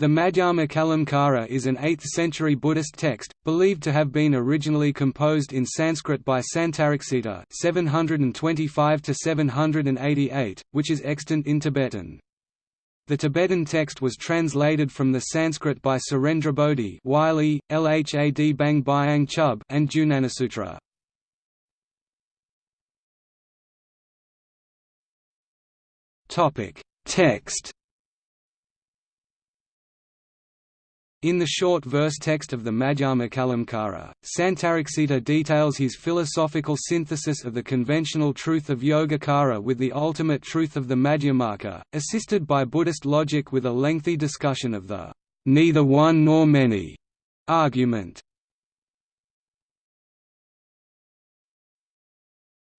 The Madhyama Kalamkara is an 8th-century Buddhist text, believed to have been originally composed in Sanskrit by Santaraksita (725–788), which is extant in Tibetan. The Tibetan text was translated from the Sanskrit by Surendrabodhi Wylie, Lhad Bang Byang Chub and Jnanasutra. Text In the short verse text of the Madhyama Kalamkara, Santaraksita details his philosophical synthesis of the conventional truth of Yogacara with the ultimate truth of the Madhyamaka, assisted by Buddhist logic with a lengthy discussion of the neither one nor many argument.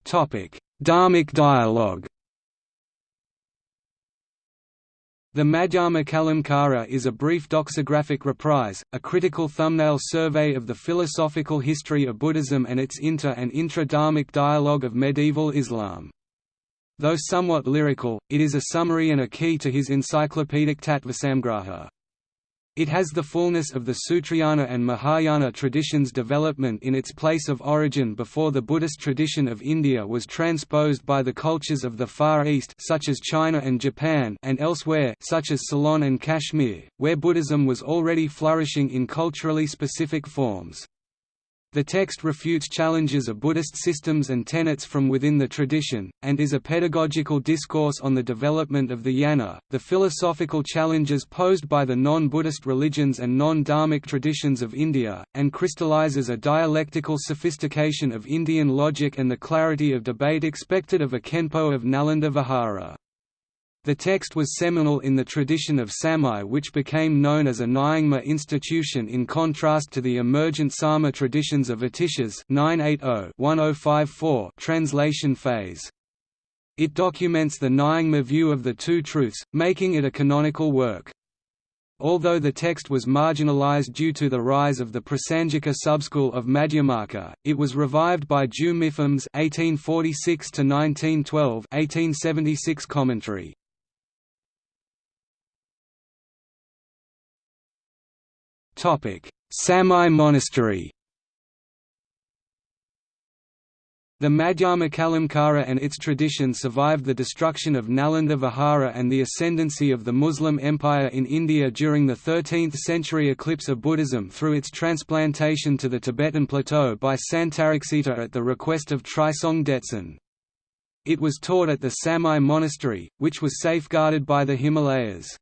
Dharmic dialogue The Madhyama Kalamkara is a brief doxographic reprise, a critical thumbnail survey of the philosophical history of Buddhism and its inter- and intra-Dharmic dialogue of medieval Islam. Though somewhat lyrical, it is a summary and a key to his encyclopedic Tattvasamgraha. It has the fullness of the Sutrayana and Mahayana traditions' development in its place of origin before the Buddhist tradition of India was transposed by the cultures of the Far East such as China and Japan and elsewhere such as Ceylon and Kashmir, where Buddhism was already flourishing in culturally specific forms. The text refutes challenges of Buddhist systems and tenets from within the tradition, and is a pedagogical discourse on the development of the jnana, the philosophical challenges posed by the non-Buddhist religions and non-dharmic traditions of India, and crystallizes a dialectical sophistication of Indian logic and the clarity of debate expected of a Khenpo of Nalanda Vihara. The text was seminal in the tradition of Samye which became known as a Nyingma institution in contrast to the emergent Sarma traditions of Atishas 980-1054 translation phase. It documents the Nyingma view of the two truths, making it a canonical work. Although the text was marginalized due to the rise of the Prasangika subschool of Madhyamaka, it was revived by Ju Mipham's 1846–1912 commentary. Samye Monastery The Madhyama Kalamkara and its tradition survived the destruction of Nalanda Vihara and the ascendancy of the Muslim Empire in India during the 13th-century eclipse of Buddhism through its transplantation to the Tibetan plateau by Santaraksita at the request of Trisong Detsen. It was taught at the Samye Monastery, which was safeguarded by the Himalayas.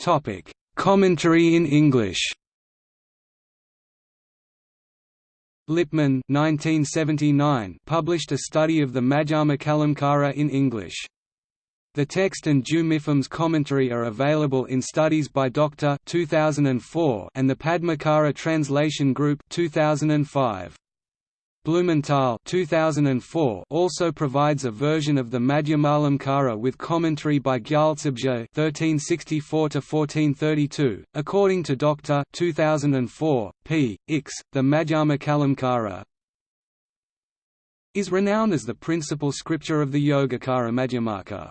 Topic: Commentary in English. Lipman 1979 published a study of the Madhyama Kalamkara in English. The text and Ju Mipham's commentary are available in Studies by Doctor 2004 and the Padmakara Translation Group 2005. Blumenthal 2004 also provides a version of the Madhyamalamkara with commentary by Gyaltsabje (1364–1432). According to Doctor 2004, p. Ix, the Madhyama Kalamkara is renowned as the principal scripture of the Yogacara Madhyamaka.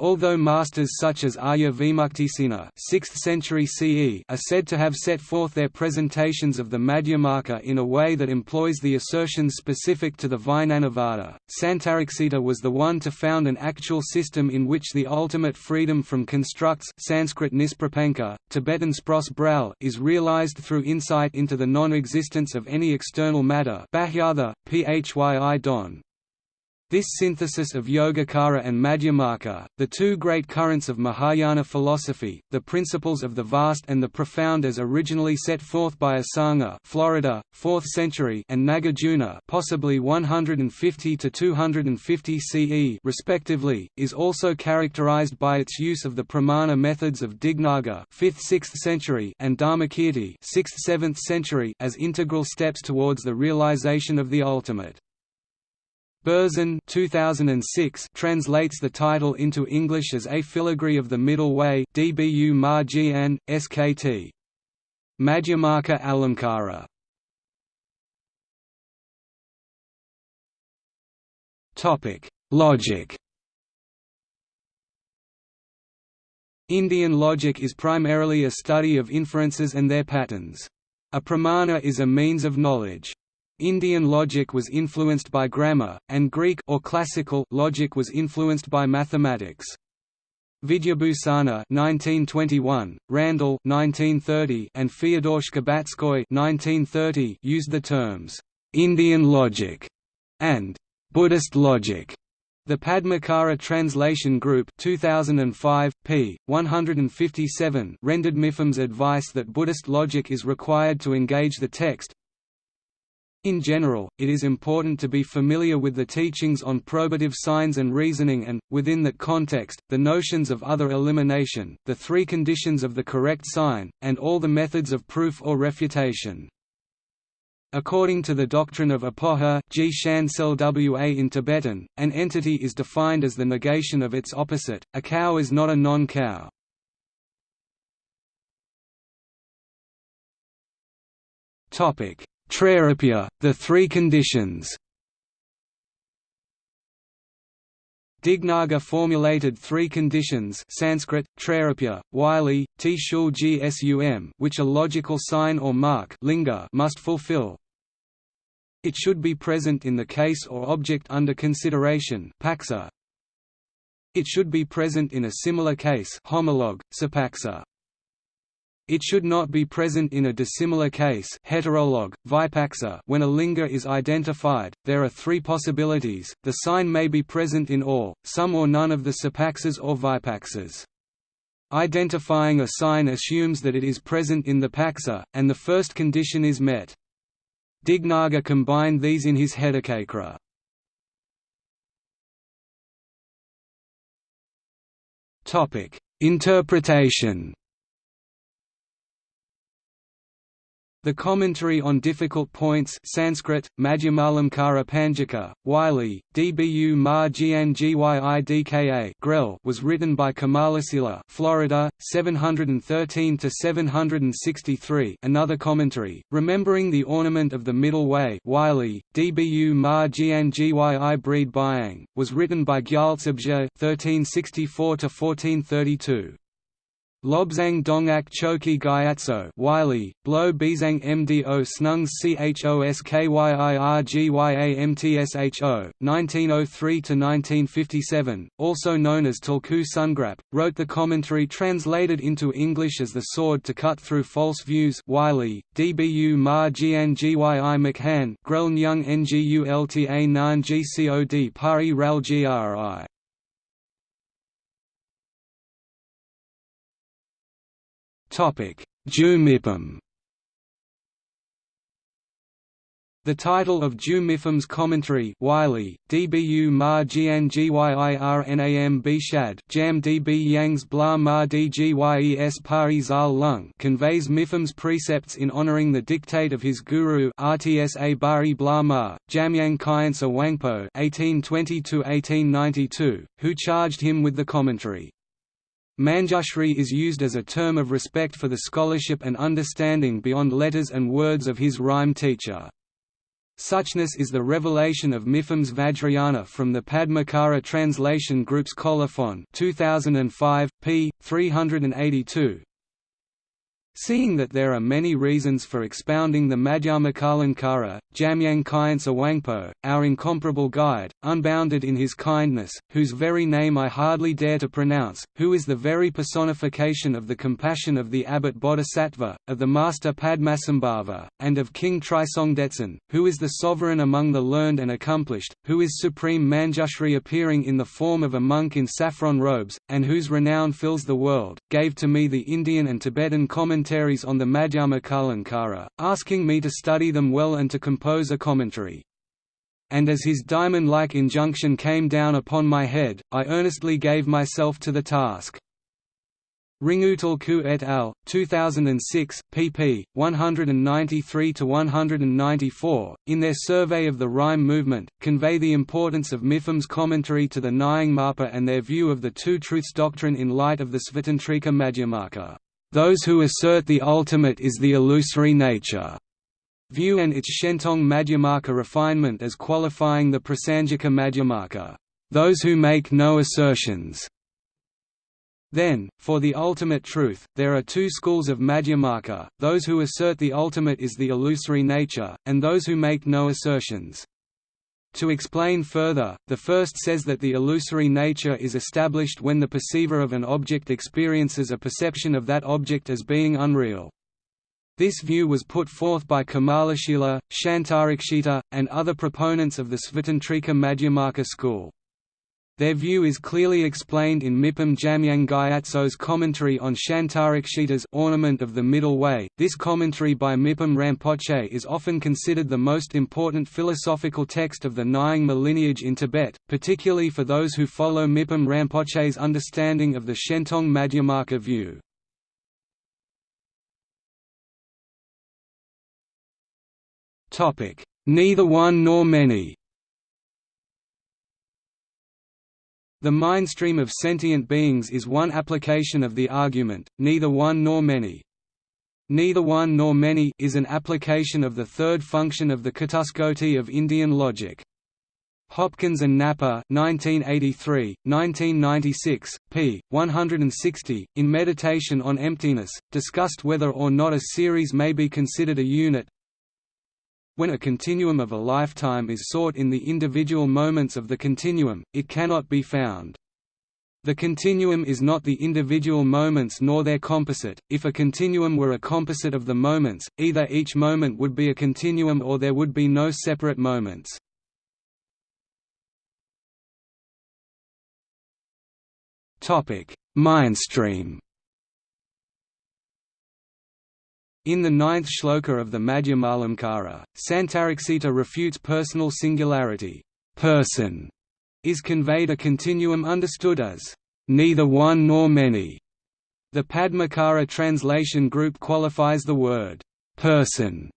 Although masters such as Arya Vimuktisena 6th century CE are said to have set forth their presentations of the Madhyamaka in a way that employs the assertions specific to the Vijnanavada, Santaraksita was the one to found an actual system in which the ultimate freedom from constructs Sanskrit nisprapanka, Tibetan spros is realized through insight into the non-existence of any external matter don, this synthesis of Yogacara and Madhyamaka, the two great currents of Mahayana philosophy, the principles of the vast and the profound as originally set forth by Asanga Florida, 4th century and Nagarjuna possibly 150 to 250 CE respectively, is also characterized by its use of the pramana methods of Dignaga 5th–6th century and Dharmakirti 6th–7th century as integral steps towards the realization of the ultimate. Berzin 2006 translates the title into English as A Filigree of the Middle Way DBU Ma SKT. Madhyamaka Alamkara Logic Indian logic is primarily a study of inferences and their patterns. A pramana is a means of knowledge. Indian logic was influenced by grammar, and Greek or classical logic was influenced by mathematics. Vidyabhusana 1921, Randall 1930, and Fyodor Shcherbatskoy 1930 used the terms Indian logic and Buddhist logic. The Padmakara Translation Group 2005, p. 157 rendered Mipham's advice that Buddhist logic is required to engage the text, in general, it is important to be familiar with the teachings on probative signs and reasoning and, within that context, the notions of other elimination, the three conditions of the correct sign, and all the methods of proof or refutation. According to the doctrine of apoha G in Tibetan, an entity is defined as the negation of its opposite, a cow is not a non-cow. Topic Trairupya, the three conditions Dignaga formulated three conditions Sanskrit, Trairupya, Wylie, T Gsum which a logical sign or mark linga must fulfill. It should be present in the case or object under consideration paksa. It should be present in a similar case homologue, sapaksa. It should not be present in a dissimilar case heterolog, vipaksa, when a linga is identified. There are three possibilities, the sign may be present in all, some or none of the sapaksas or vipaksas. Identifying a sign assumes that it is present in the paksa, and the first condition is met. Dignaga combined these in his Hetucakra. Interpretation The commentary on difficult points Sanskrit, Madhyamalamkara Panjika, Wylie, Dbu Ma Gyidka Grell was written by Kamalasila Florida, 713–763 Another commentary, Remembering the Ornament of the Middle Way Wylie, Dbu Ma Gyyi Breed Byang, was written by Gyaltsabje 1364–1432. Lobzang Dongak Choki Gyatso Wylie, Blo Bizang Mdo Snungs Choskyirgyamtsho, 1903–1957, also known as Tulku Sungrap, wrote the commentary translated into English as The Sword to Cut Through False Views Wylie, Dbu Ma Gian Gyi Mchan Ngulta Nan Gcod Pari Ral Gri Topic: Ju The title of Ju Mipham's commentary Wylie, Dbu ma jian gyirnam bishad jam db yangs bla ma dgyes pari zal lung conveys Mipham's precepts in honoring the dictate of his guru Rtsa bari bla ma, Jamyang Khyentse Wangpo 1820 who charged him with the commentary. Manjushri is used as a term of respect for the scholarship and understanding beyond letters and words of his Rime teacher. Suchness is the revelation of Mipham's Vajrayana from the Padmakara Translation Group's Colophon 2005, p. 382, Seeing that there are many reasons for expounding the Madhyamakalamkara, Jamyang Khyentse Wangpo, our incomparable guide, unbounded in his kindness, whose very name I hardly dare to pronounce, who is the very personification of the compassion of the abbot Bodhisattva, of the master Padmasambhava, and of King Trisongdetsen, who is the sovereign among the learned and accomplished, who is supreme Manjushri appearing in the form of a monk in saffron robes, and whose renown fills the world, gave to me the Indian and Tibetan commentary commentaries on the Madhyamakalamkara, asking me to study them well and to compose a commentary. And as his diamond-like injunction came down upon my head, I earnestly gave myself to the task. Ringu Tulku et al., 2006, pp. 193–194, in their survey of the Rime movement, convey the importance of Mipham's commentary to the Nying Marpa and their view of the Two Truths doctrine in light of the Svatantrika Madhyamaka those who assert the ultimate is the illusory nature view and its Shentong Madhyamaka refinement as qualifying the Prasangika Madhyamaka, those who make no assertions. Then, for the ultimate truth, there are two schools of Madhyamaka, those who assert the ultimate is the illusory nature, and those who make no assertions. To explain further, the first says that the illusory nature is established when the perceiver of an object experiences a perception of that object as being unreal. This view was put forth by Kamalashila, Shantarakshita, and other proponents of the Svatantrika Madhyamaka school. Their view is clearly explained in Mipham Jamyang Gyatso's commentary on Shantarakshita's Ornament of the Middle Way. This commentary by Mipham Rinpoche is often considered the most important philosophical text of the Nyingma lineage in Tibet, particularly for those who follow Mipham Rinpoche's understanding of the Shentong Madhyamaka view. Neither one nor many The mindstream of sentient beings is one application of the argument, neither one nor many. Neither one nor many is an application of the third function of the Catuskoti of Indian logic. Hopkins and Napper 1983, 1996, p. 160, in Meditation on Emptiness, discussed whether or not a series may be considered a unit, when a continuum of a lifetime is sought in the individual moments of the continuum, it cannot be found. The continuum is not the individual moments nor their composite. If a continuum were a composite of the moments, either each moment would be a continuum or there would be no separate moments. Topic: Mindstream In the ninth shloka of the Madhyamalamkara, Santaraksita refutes personal singularity. Person is conveyed a continuum understood as neither one nor many. The Padmakara translation group qualifies the word person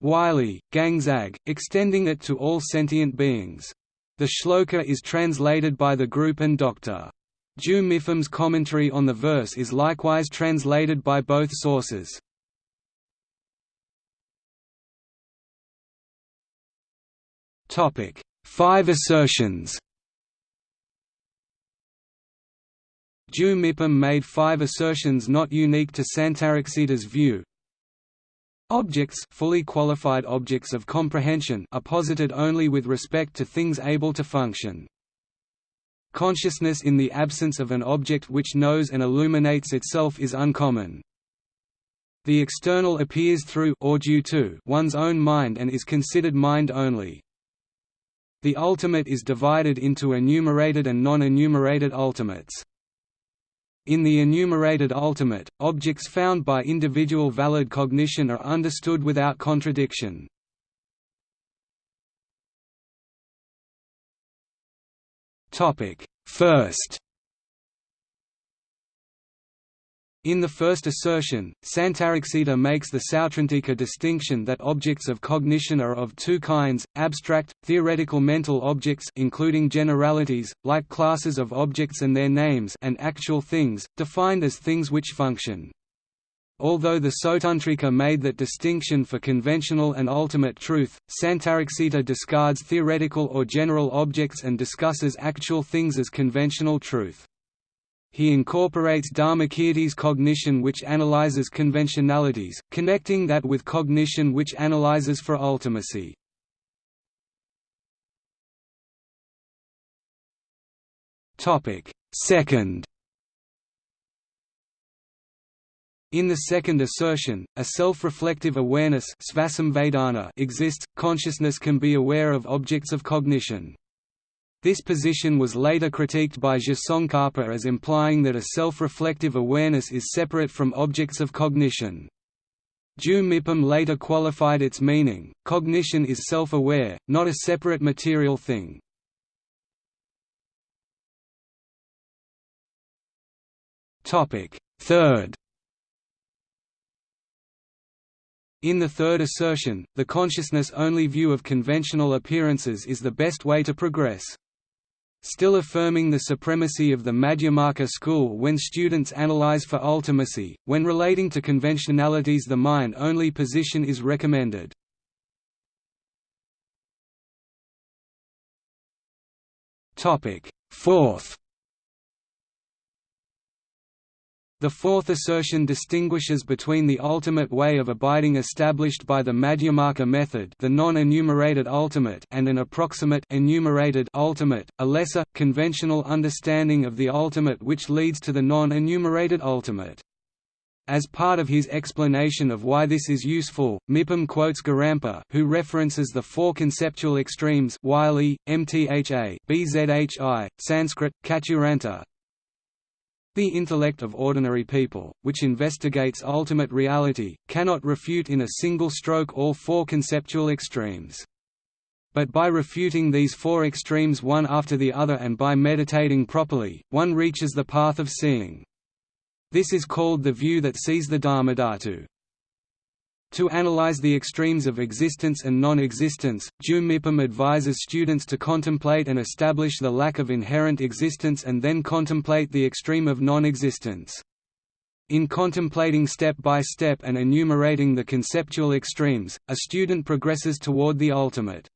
Wylie, Gangzag, extending it to all sentient beings. The shloka is translated by the group and Doctor Ju Mipham's commentary on the verse is likewise translated by both sources. Topic: Five assertions. Ju Mipham made five assertions not unique to Santaraksita's view. Objects fully qualified objects of comprehension are posited only with respect to things able to function. Consciousness in the absence of an object which knows and illuminates itself is uncommon. The external appears through or due to one's own mind and is considered mind only. The ultimate is divided into enumerated and non-enumerated ultimates. In the enumerated ultimate, objects found by individual valid cognition are understood without contradiction. First In the first assertion, Santaraksita makes the Sautrantika distinction that objects of cognition are of two kinds, abstract, theoretical mental objects including generalities, like classes of objects and their names and actual things, defined as things which function. Although the Sautrantika made that distinction for conventional and ultimate truth, Santaraksita discards theoretical or general objects and discusses actual things as conventional truth. He incorporates Dharmakirti's cognition which analyzes conventionalities, connecting that with cognition which analyzes for ultimacy. Second In the second assertion, a self-reflective awareness exists, consciousness can be aware of objects of cognition. This position was later critiqued by Je Tsongkhapa as implying that a self-reflective awareness is separate from objects of cognition. Ju Mipham later qualified its meaning, cognition is self-aware, not a separate material thing. Third In the third assertion, the consciousness-only view of conventional appearances is the best way to progress still affirming the supremacy of the Madhyamaka school when students analyze for ultimacy. When relating to conventionalities, the mind only position is recommended. Topic: Fourth. The fourth assertion distinguishes between the ultimate way of abiding established by the Madhyamaka method the non-enumerated ultimate and an approximate enumerated ultimate, a lesser, conventional understanding of the ultimate which leads to the non-enumerated ultimate. As part of his explanation of why this is useful, Mipham quotes Gorampa who references the four conceptual extremes Wylie, MTHA, BZHI, Sanskrit, Kachuranta, the intellect of ordinary people, which investigates ultimate reality, cannot refute in a single stroke all four conceptual extremes. But by refuting these four extremes one after the other and by meditating properly, one reaches the path of seeing. This is called the view that sees the Dharmadhatu. To analyze the extremes of existence and non-existence, Ju Mipham advises students to contemplate and establish the lack of inherent existence and then contemplate the extreme of non-existence. In contemplating step by step and enumerating the conceptual extremes, a student progresses toward the ultimate.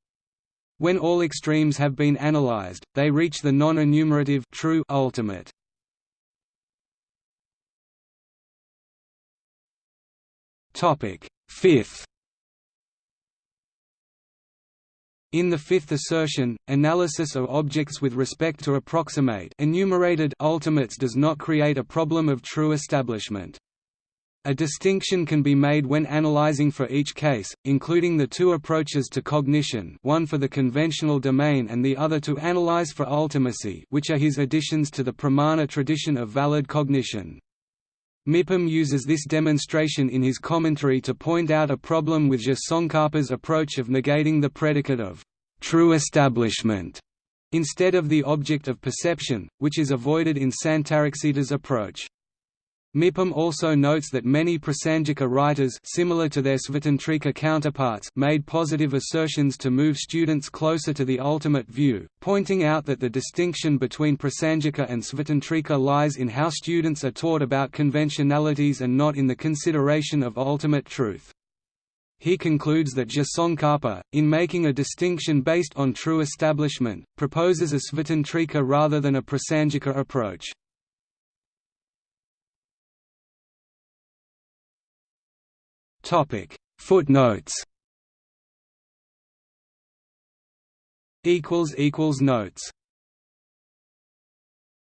When all extremes have been analyzed, they reach the non-enumerative true ultimate. Topic: Fifth In the fifth assertion, analysis of objects with respect to approximate enumerated ultimates does not create a problem of true establishment. A distinction can be made when analyzing for each case, including the two approaches to cognition one for the conventional domain and the other to analyze for ultimacy which are his additions to the pramana tradition of valid cognition. Mipham uses this demonstration in his commentary to point out a problem with Tsongkhapa's approach of negating the predicate of true establishment instead of the object of perception, which is avoided in Santaraksita's approach. Mipham also notes that many Prasangika writers similar to their Svatantrika counterparts made positive assertions to move students closer to the ultimate view, pointing out that the distinction between Prasangika and Svatantrika lies in how students are taught about conventionalities and not in the consideration of ultimate truth. He concludes that Je Tsongkhapa, in making a distinction based on true establishment, proposes a Svatantrika rather than a Prasangika approach. Topic. Footnotes. Equals equals notes